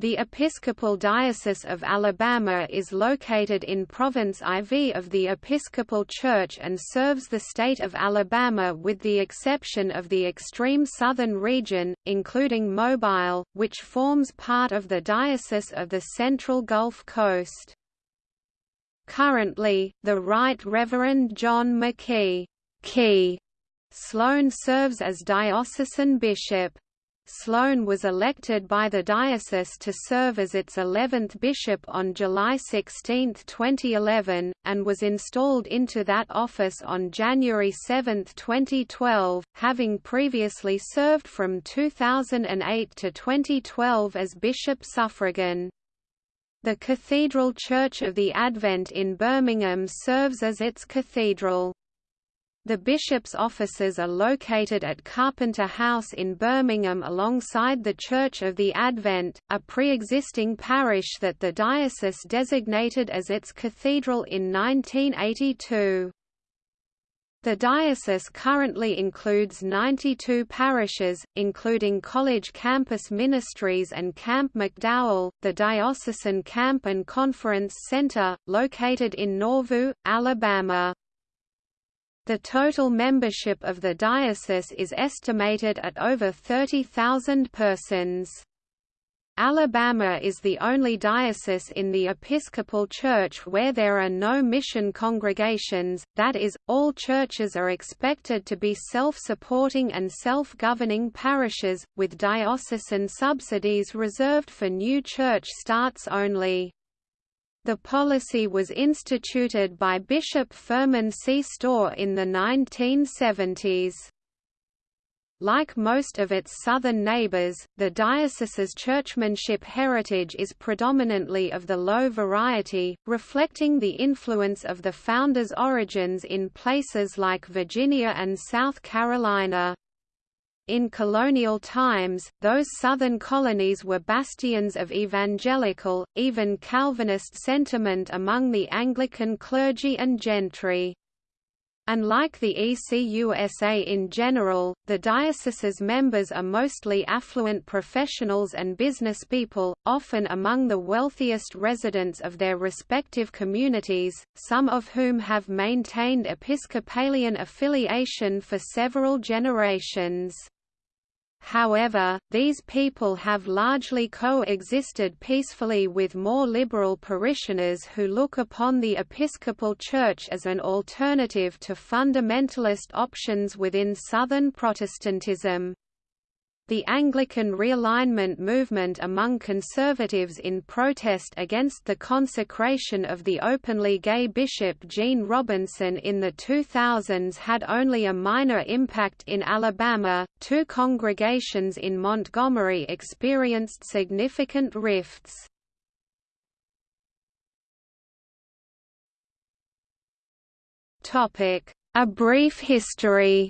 The Episcopal Diocese of Alabama is located in Province IV of the Episcopal Church and serves the state of Alabama with the exception of the extreme southern region, including Mobile, which forms part of the Diocese of the Central Gulf Coast. Currently, the Right Reverend John McKee Key Sloan serves as diocesan bishop. Sloan was elected by the diocese to serve as its 11th bishop on July 16, 2011, and was installed into that office on January 7, 2012, having previously served from 2008 to 2012 as bishop suffragan. The Cathedral Church of the Advent in Birmingham serves as its cathedral. The bishop's offices are located at Carpenter House in Birmingham alongside the Church of the Advent, a pre-existing parish that the diocese designated as its cathedral in 1982. The diocese currently includes 92 parishes, including College Campus Ministries and Camp McDowell, the Diocesan Camp and Conference Center, located in Nauvoo, Alabama. The total membership of the diocese is estimated at over 30,000 persons. Alabama is the only diocese in the Episcopal Church where there are no mission congregations, that is, all churches are expected to be self-supporting and self-governing parishes, with diocesan subsidies reserved for new church starts only. The policy was instituted by Bishop Furman C. Stough in the 1970s. Like most of its southern neighbors, the diocese's churchmanship heritage is predominantly of the low variety, reflecting the influence of the founders' origins in places like Virginia and South Carolina. In colonial times, those southern colonies were bastions of evangelical, even Calvinist sentiment among the Anglican clergy and gentry. Unlike the ECUSA in general, the diocese's members are mostly affluent professionals and businesspeople, often among the wealthiest residents of their respective communities, some of whom have maintained Episcopalian affiliation for several generations. However, these people have largely coexisted peacefully with more liberal parishioners who look upon the Episcopal Church as an alternative to fundamentalist options within Southern Protestantism. The Anglican realignment movement among conservatives in protest against the consecration of the openly gay Bishop Gene Robinson in the 2000s had only a minor impact in Alabama. Two congregations in Montgomery experienced significant rifts. Topic: A brief history.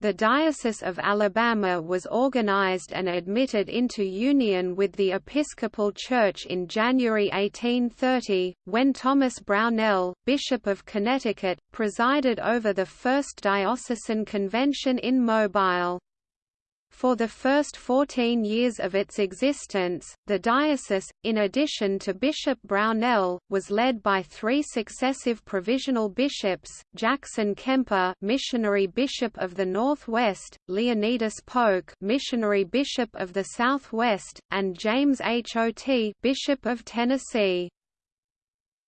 The Diocese of Alabama was organized and admitted into union with the Episcopal Church in January 1830, when Thomas Brownell, Bishop of Connecticut, presided over the first diocesan convention in Mobile. For the first 14 years of its existence, the diocese, in addition to Bishop Brownell, was led by three successive provisional bishops, Jackson Kemper missionary bishop of the Northwest, Leonidas Polk missionary bishop of the Southwest, and James H. Otey bishop of Tennessee.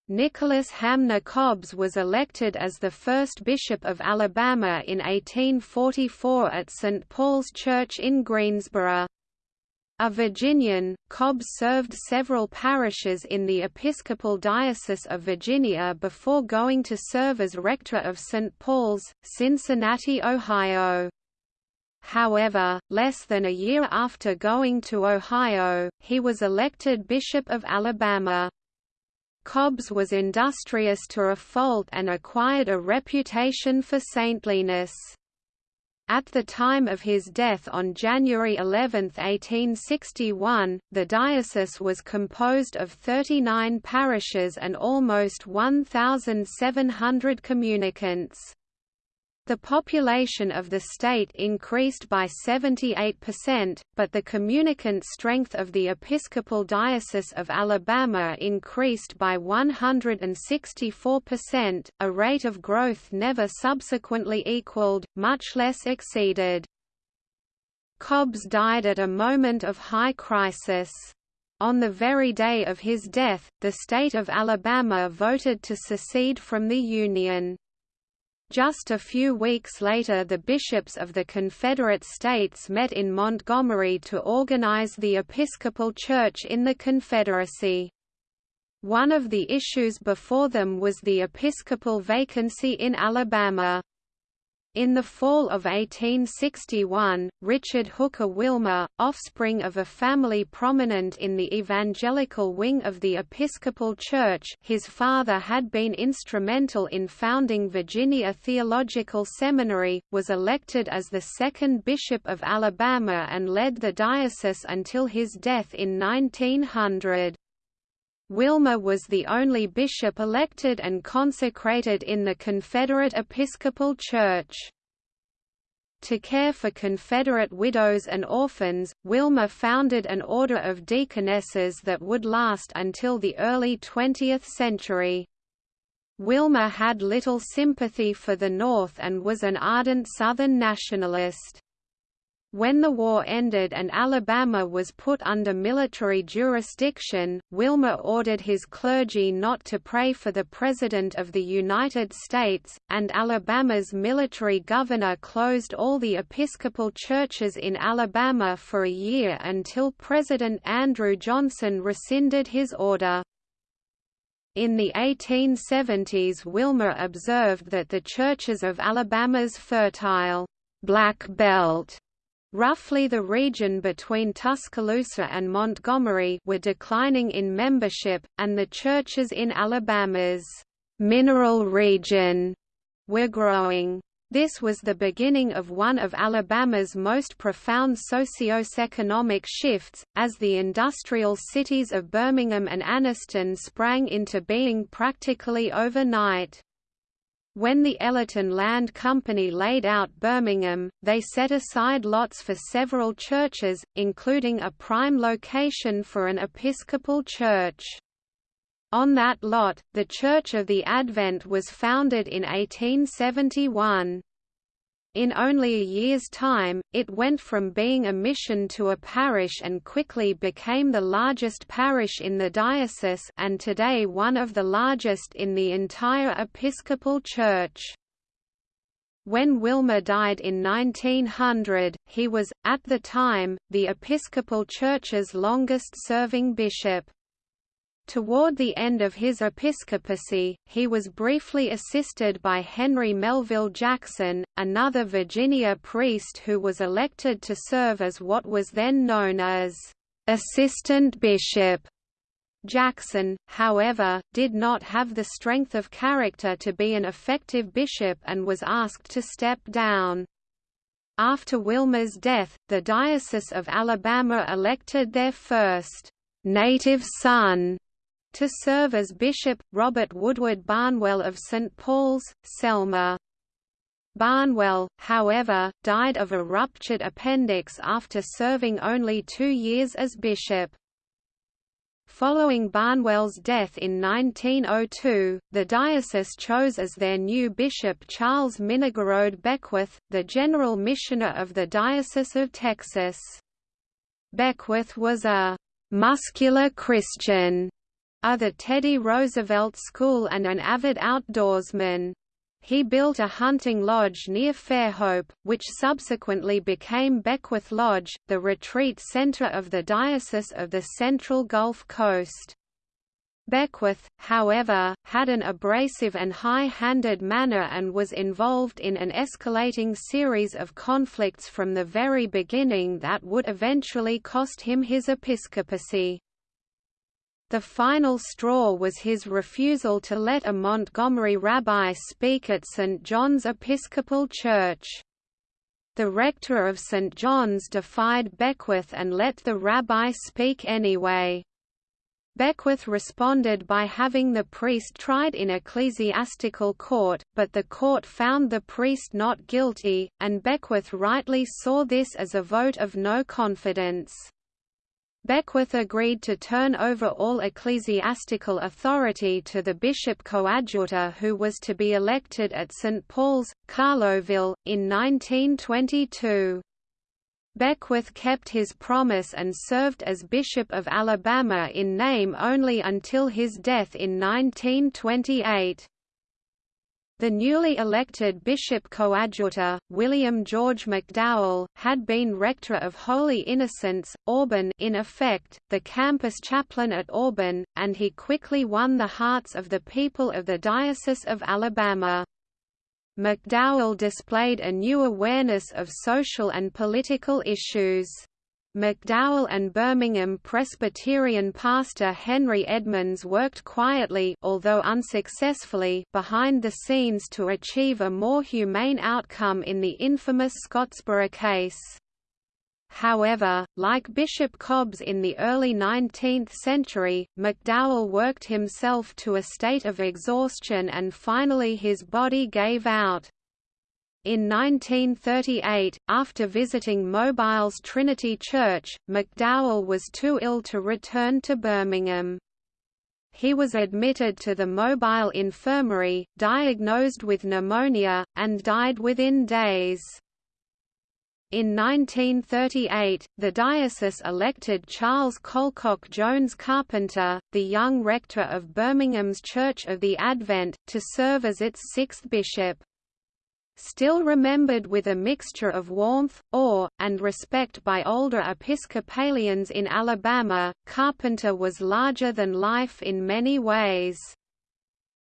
Nicholas Hamner Cobbs was elected as the first bishop of Alabama in 1844 at St. Paul's Church in Greensboro. A Virginian, Cobbs served several parishes in the Episcopal Diocese of Virginia before going to serve as rector of St. Paul's, Cincinnati, Ohio. However, less than a year after going to Ohio, he was elected Bishop of Alabama. Cobbs was industrious to a fault and acquired a reputation for saintliness. At the time of his death on January 11, 1861, the diocese was composed of 39 parishes and almost 1,700 communicants. The population of the state increased by 78%, but the communicant strength of the Episcopal Diocese of Alabama increased by 164%, a rate of growth never subsequently equaled, much less exceeded. Cobbs died at a moment of high crisis. On the very day of his death, the state of Alabama voted to secede from the Union. Just a few weeks later the bishops of the Confederate States met in Montgomery to organize the Episcopal Church in the Confederacy. One of the issues before them was the episcopal vacancy in Alabama. In the fall of 1861, Richard Hooker Wilmer, offspring of a family prominent in the evangelical wing of the Episcopal Church his father had been instrumental in founding Virginia Theological Seminary, was elected as the second bishop of Alabama and led the diocese until his death in 1900. Wilmer was the only bishop elected and consecrated in the Confederate Episcopal Church. To care for Confederate widows and orphans, Wilmer founded an order of deaconesses that would last until the early 20th century. Wilmer had little sympathy for the North and was an ardent Southern nationalist. When the war ended and Alabama was put under military jurisdiction, Wilmer ordered his clergy not to pray for the President of the United States, and Alabama's military governor closed all the Episcopal churches in Alabama for a year until President Andrew Johnson rescinded his order. In the 1870s Wilmer observed that the churches of Alabama's fertile Black Belt Roughly the region between Tuscaloosa and Montgomery were declining in membership, and the churches in Alabama's «mineral region» were growing. This was the beginning of one of Alabama's most profound socio-economic shifts, as the industrial cities of Birmingham and Anniston sprang into being practically overnight. When the Elyton Land Company laid out Birmingham, they set aside lots for several churches, including a prime location for an Episcopal church. On that lot, the Church of the Advent was founded in 1871. In only a year's time, it went from being a mission to a parish and quickly became the largest parish in the diocese and today one of the largest in the entire Episcopal Church. When Wilmer died in 1900, he was, at the time, the Episcopal Church's longest-serving bishop. Toward the end of his episcopacy, he was briefly assisted by Henry Melville Jackson, another Virginia priest who was elected to serve as what was then known as assistant bishop. Jackson, however, did not have the strength of character to be an effective bishop and was asked to step down. After Wilmer's death, the Diocese of Alabama elected their first native son to serve as bishop, Robert Woodward Barnwell of St. Paul's, Selma. Barnwell, however, died of a ruptured appendix after serving only two years as bishop. Following Barnwell's death in 1902, the diocese chose as their new bishop Charles Minnigerode Beckwith, the general missioner of the Diocese of Texas. Beckwith was a «muscular Christian» are the Teddy Roosevelt School and an avid outdoorsman. He built a hunting lodge near Fairhope, which subsequently became Beckwith Lodge, the retreat center of the Diocese of the Central Gulf Coast. Beckwith, however, had an abrasive and high-handed manner and was involved in an escalating series of conflicts from the very beginning that would eventually cost him his episcopacy. The final straw was his refusal to let a Montgomery rabbi speak at St. John's Episcopal Church. The rector of St. John's defied Beckwith and let the rabbi speak anyway. Beckwith responded by having the priest tried in ecclesiastical court, but the court found the priest not guilty, and Beckwith rightly saw this as a vote of no confidence. Beckwith agreed to turn over all ecclesiastical authority to the bishop coadjutor who was to be elected at St. Paul's, Carlowville, in 1922. Beckwith kept his promise and served as Bishop of Alabama in name only until his death in 1928. The newly elected bishop coadjutor, William George McDowell, had been rector of Holy Innocents, Auburn in effect, the campus chaplain at Auburn, and he quickly won the hearts of the people of the Diocese of Alabama. McDowell displayed a new awareness of social and political issues. McDowell and Birmingham Presbyterian pastor Henry Edmonds worked quietly although unsuccessfully behind the scenes to achieve a more humane outcome in the infamous Scottsboro case. However, like Bishop Cobbs in the early 19th century, McDowell worked himself to a state of exhaustion and finally his body gave out. In 1938, after visiting Mobile's Trinity Church, McDowell was too ill to return to Birmingham. He was admitted to the Mobile Infirmary, diagnosed with pneumonia, and died within days. In 1938, the diocese elected Charles Colcock Jones Carpenter, the young rector of Birmingham's Church of the Advent, to serve as its sixth bishop. Still remembered with a mixture of warmth, awe, and respect by older Episcopalians in Alabama, Carpenter was larger than life in many ways.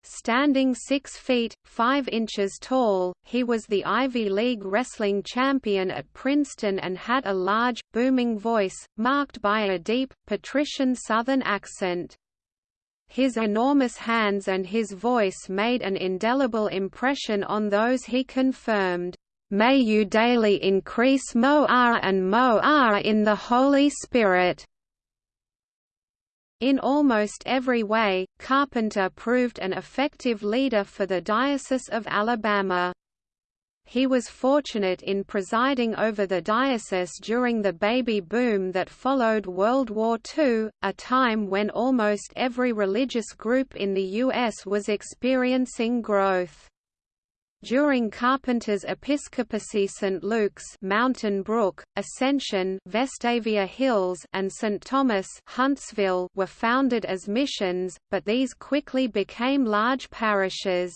Standing 6 feet, 5 inches tall, he was the Ivy League wrestling champion at Princeton and had a large, booming voice, marked by a deep, patrician Southern accent. His enormous hands and his voice made an indelible impression on those he confirmed. May you daily increase Mo'ara and Mo'ara in the Holy Spirit. In almost every way, Carpenter proved an effective leader for the Diocese of Alabama. He was fortunate in presiding over the diocese during the baby boom that followed World War II, a time when almost every religious group in the U.S. was experiencing growth. During Carpenter's episcopacy St. Luke's Mountain Brook, Ascension Vestavia Hills and St. Thomas Huntsville were founded as missions, but these quickly became large parishes.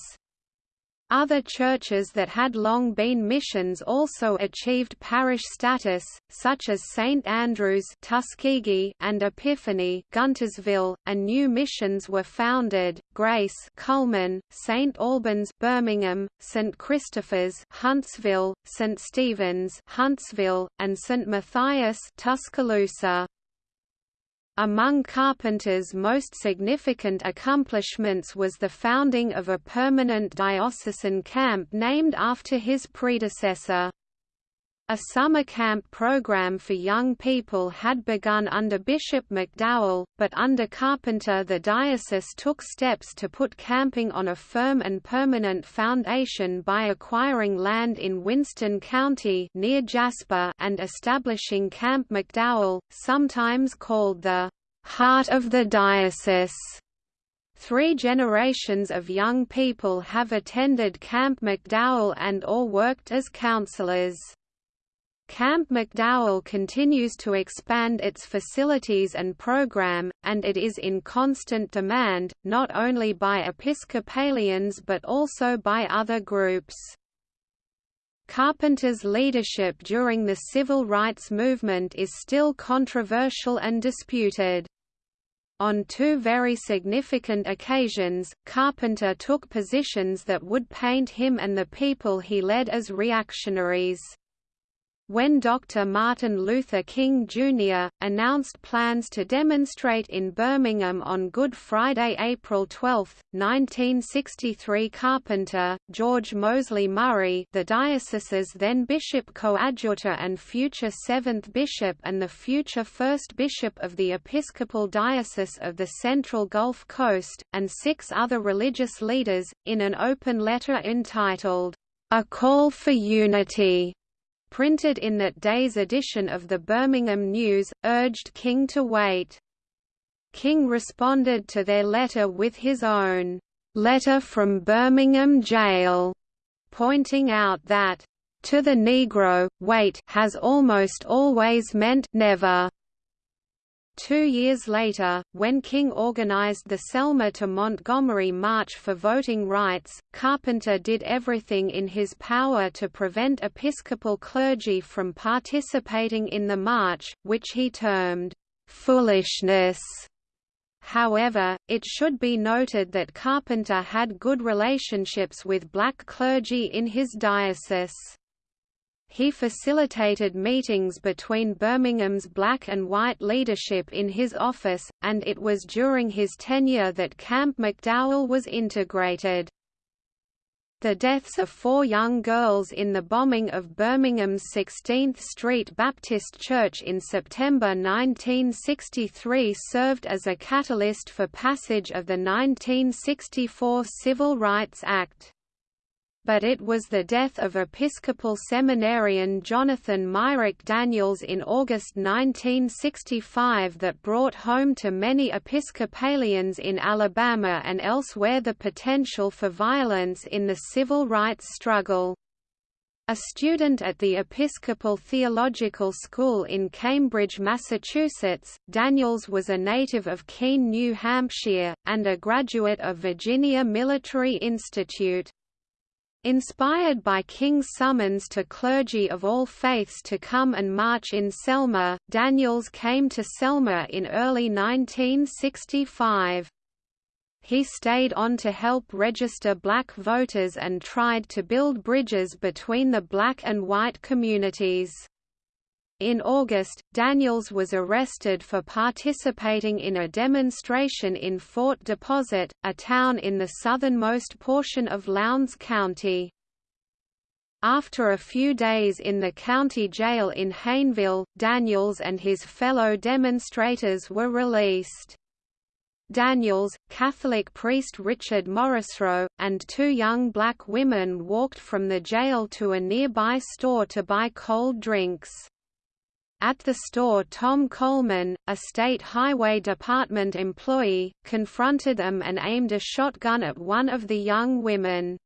Other churches that had long been missions also achieved parish status, such as St Andrews Tuskegee and Epiphany Guntersville, and new missions were founded, Grace Cullman, St Albans Birmingham, St Christopher's Huntsville, St Stephen's Huntsville, and St Matthias Tuscaloosa. Among Carpenter's most significant accomplishments was the founding of a permanent diocesan camp named after his predecessor. A summer camp program for young people had begun under Bishop McDowell, but under Carpenter the diocese took steps to put camping on a firm and permanent foundation by acquiring land in Winston County near Jasper and establishing Camp McDowell, sometimes called the heart of the diocese. Three generations of young people have attended Camp McDowell and or worked as counselors. Camp McDowell continues to expand its facilities and program, and it is in constant demand, not only by Episcopalians but also by other groups. Carpenter's leadership during the civil rights movement is still controversial and disputed. On two very significant occasions, Carpenter took positions that would paint him and the people he led as reactionaries. When Dr. Martin Luther King Jr. announced plans to demonstrate in Birmingham on Good Friday, April 12, 1963, Carpenter, George Mosley Murray, the diocese's then bishop coadjutor and future seventh bishop and the future first bishop of the Episcopal Diocese of the Central Gulf Coast, and six other religious leaders, in an open letter entitled, A Call for Unity printed in that day's edition of the Birmingham News, urged King to wait. King responded to their letter with his own letter from Birmingham jail, pointing out that, to the Negro, wait has almost always meant never. Two years later, when King organized the Selma to Montgomery March for voting rights, Carpenter did everything in his power to prevent Episcopal clergy from participating in the march, which he termed, "...foolishness." However, it should be noted that Carpenter had good relationships with black clergy in his diocese. He facilitated meetings between Birmingham's black and white leadership in his office, and it was during his tenure that Camp McDowell was integrated. The deaths of four young girls in the bombing of Birmingham's 16th Street Baptist Church in September 1963 served as a catalyst for passage of the 1964 Civil Rights Act but it was the death of Episcopal seminarian Jonathan Myrick Daniels in August 1965 that brought home to many Episcopalians in Alabama and elsewhere the potential for violence in the civil rights struggle. A student at the Episcopal Theological School in Cambridge, Massachusetts, Daniels was a native of Keene, New Hampshire, and a graduate of Virginia Military Institute. Inspired by King's summons to clergy of all faiths to come and march in Selma, Daniels came to Selma in early 1965. He stayed on to help register black voters and tried to build bridges between the black and white communities. In August, Daniels was arrested for participating in a demonstration in Fort Deposit, a town in the southernmost portion of Lowndes County. After a few days in the county jail in Hayneville, Daniels and his fellow demonstrators were released. Daniels, Catholic priest Richard Morrisroe, and two young black women walked from the jail to a nearby store to buy cold drinks. At the store Tom Coleman, a State Highway Department employee, confronted them and aimed a shotgun at one of the young women.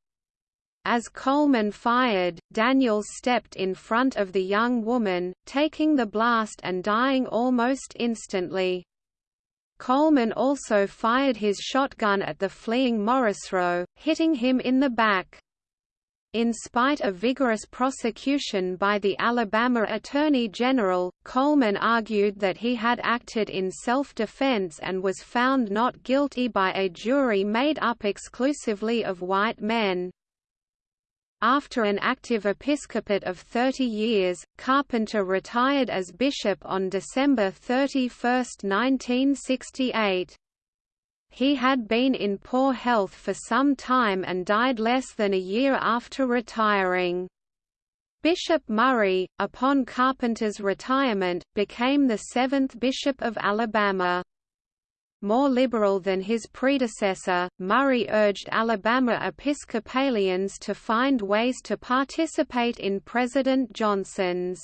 As Coleman fired, Daniels stepped in front of the young woman, taking the blast and dying almost instantly. Coleman also fired his shotgun at the fleeing Morrisroe, hitting him in the back. In spite of vigorous prosecution by the Alabama Attorney General, Coleman argued that he had acted in self-defense and was found not guilty by a jury made up exclusively of white men. After an active episcopate of 30 years, Carpenter retired as bishop on December 31, 1968. He had been in poor health for some time and died less than a year after retiring. Bishop Murray, upon Carpenter's retirement, became the seventh Bishop of Alabama. More liberal than his predecessor, Murray urged Alabama Episcopalians to find ways to participate in President Johnson's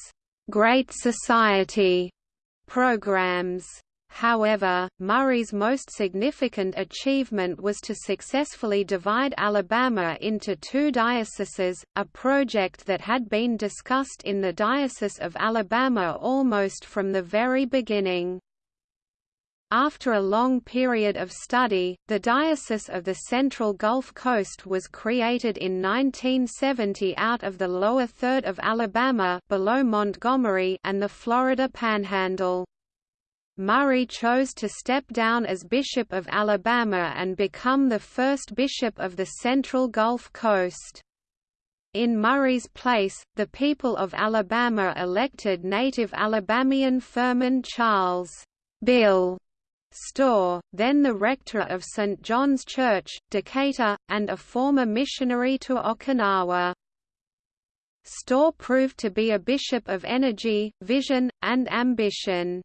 Great Society programs. However, Murray's most significant achievement was to successfully divide Alabama into two dioceses, a project that had been discussed in the Diocese of Alabama almost from the very beginning. After a long period of study, the Diocese of the Central Gulf Coast was created in 1970 out of the lower third of Alabama below Montgomery and the Florida Panhandle. Murray chose to step down as Bishop of Alabama and become the first bishop of the Central Gulf Coast. In Murray's place, the people of Alabama elected native Alabamian Furman Charles Bill Stough, then the rector of St. John's Church, Decatur, and a former missionary to Okinawa. Stough proved to be a bishop of energy, vision, and ambition.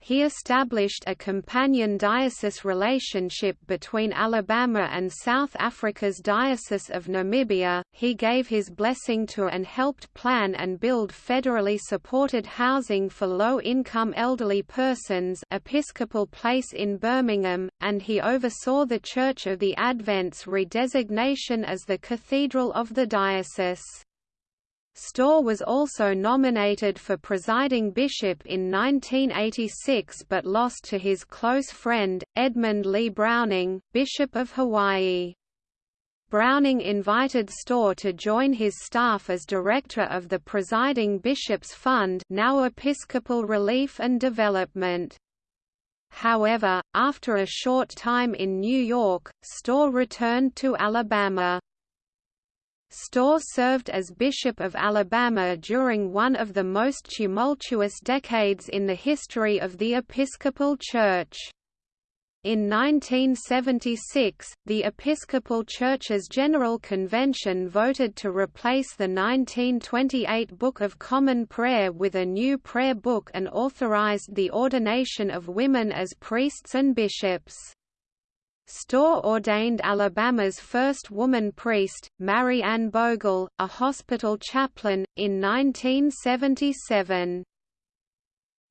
He established a companion diocese relationship between Alabama and South Africa's Diocese of Namibia. He gave his blessing to and helped plan and build federally supported housing for low-income elderly persons, Episcopal Place in Birmingham, and he oversaw the Church of the Advent's redesignation as the cathedral of the diocese. Stough was also nominated for presiding bishop in 1986 but lost to his close friend, Edmund Lee Browning, Bishop of Hawaii. Browning invited Stough to join his staff as director of the Presiding Bishops Fund now Episcopal Relief and Development. However, after a short time in New York, Stough returned to Alabama. Stough served as Bishop of Alabama during one of the most tumultuous decades in the history of the Episcopal Church. In 1976, the Episcopal Church's General Convention voted to replace the 1928 Book of Common Prayer with a new prayer book and authorized the ordination of women as priests and bishops. Stough ordained Alabama's first woman priest, Mary Ann Bogle, a hospital chaplain, in 1977.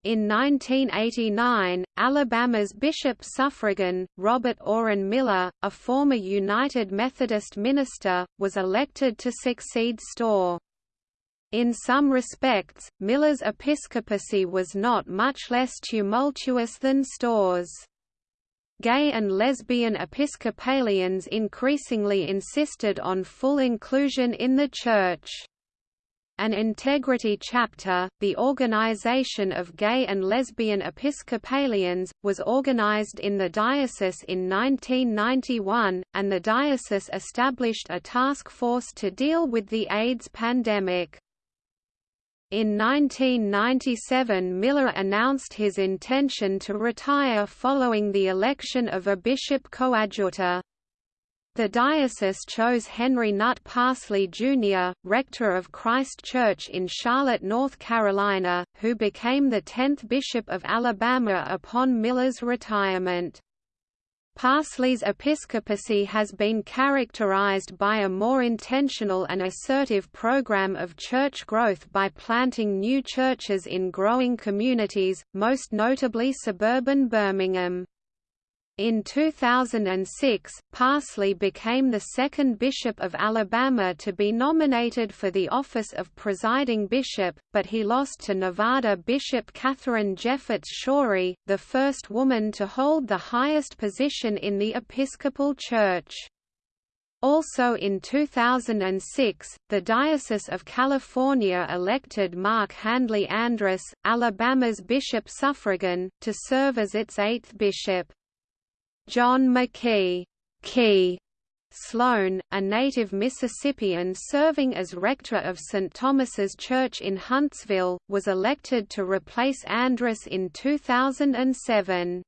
In 1989, Alabama's bishop suffragan, Robert Oren Miller, a former United Methodist minister, was elected to succeed Stough. In some respects, Miller's episcopacy was not much less tumultuous than Stough's. Gay and lesbian Episcopalians increasingly insisted on full inclusion in the Church. An integrity chapter, the Organization of Gay and Lesbian Episcopalians, was organized in the diocese in 1991, and the diocese established a task force to deal with the AIDS pandemic. In 1997 Miller announced his intention to retire following the election of a bishop coadjutor. The diocese chose Henry Nutt Parsley, Jr., rector of Christ Church in Charlotte, North Carolina, who became the tenth bishop of Alabama upon Miller's retirement. Parsley's episcopacy has been characterized by a more intentional and assertive program of church growth by planting new churches in growing communities, most notably suburban Birmingham. In 2006, Parsley became the second bishop of Alabama to be nominated for the office of presiding bishop, but he lost to Nevada Bishop Katharine Jefferts Schori, the first woman to hold the highest position in the Episcopal Church. Also in 2006, the Diocese of California elected Mark Handley Andrus, Alabama's bishop suffragan, to serve as its eighth bishop. John McKee Key Sloan, a native Mississippian serving as rector of St. Thomas's Church in Huntsville, was elected to replace Andrus in 2007.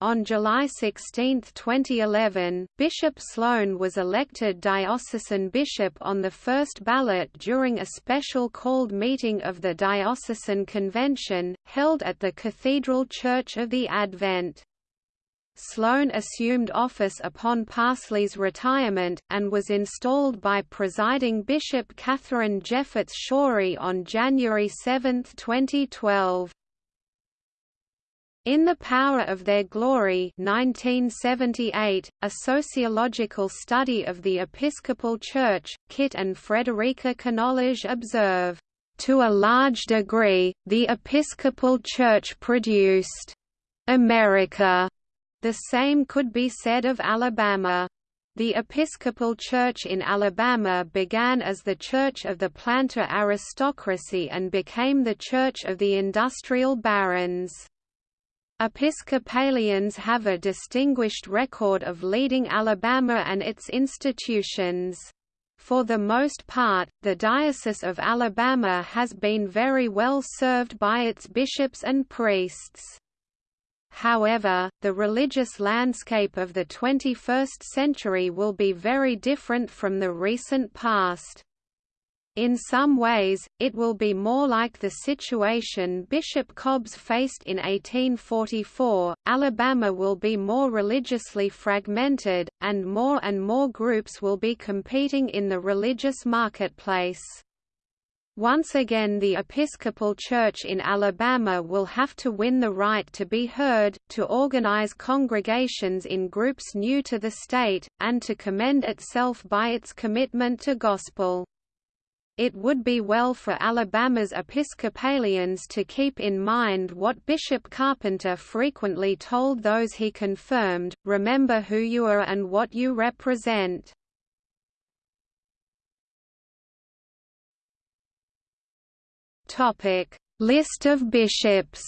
On July 16, 2011, Bishop Sloan was elected diocesan bishop on the first ballot during a special called meeting of the Diocesan Convention, held at the Cathedral Church of the Advent. Sloan assumed office upon Parsley's retirement, and was installed by presiding Bishop Katharine Jefferts Schori on January 7, 2012. In the Power of Their Glory 1978, a sociological study of the Episcopal Church, Kit and Frederica Konolige observe, "...to a large degree, the Episcopal Church produced America." The same could be said of Alabama. The Episcopal Church in Alabama began as the church of the planter aristocracy and became the church of the industrial barons. Episcopalians have a distinguished record of leading Alabama and its institutions. For the most part, the Diocese of Alabama has been very well served by its bishops and priests. However, the religious landscape of the 21st century will be very different from the recent past. In some ways, it will be more like the situation Bishop Cobbs faced in 1844. Alabama will be more religiously fragmented, and more and more groups will be competing in the religious marketplace. Once again the Episcopal Church in Alabama will have to win the right to be heard, to organize congregations in groups new to the state, and to commend itself by its commitment to gospel. It would be well for Alabama's Episcopalians to keep in mind what Bishop Carpenter frequently told those he confirmed, remember who you are and what you represent. Topic: List of bishops.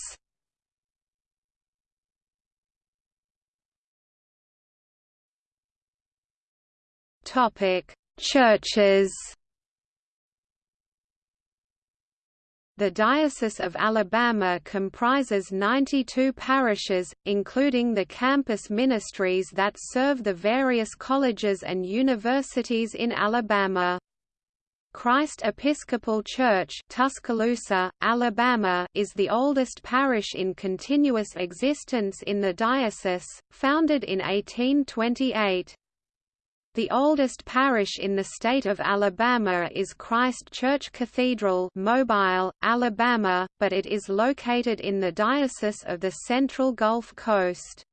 Topic: Churches. The Diocese of Alabama comprises 92 parishes, including the campus ministries that serve the various colleges and universities in Alabama. Christ Episcopal Church Tuscaloosa, Alabama is the oldest parish in continuous existence in the diocese, founded in 1828. The oldest parish in the state of Alabama is Christ Church Cathedral Mobile, Alabama, but it is located in the Diocese of the Central Gulf Coast.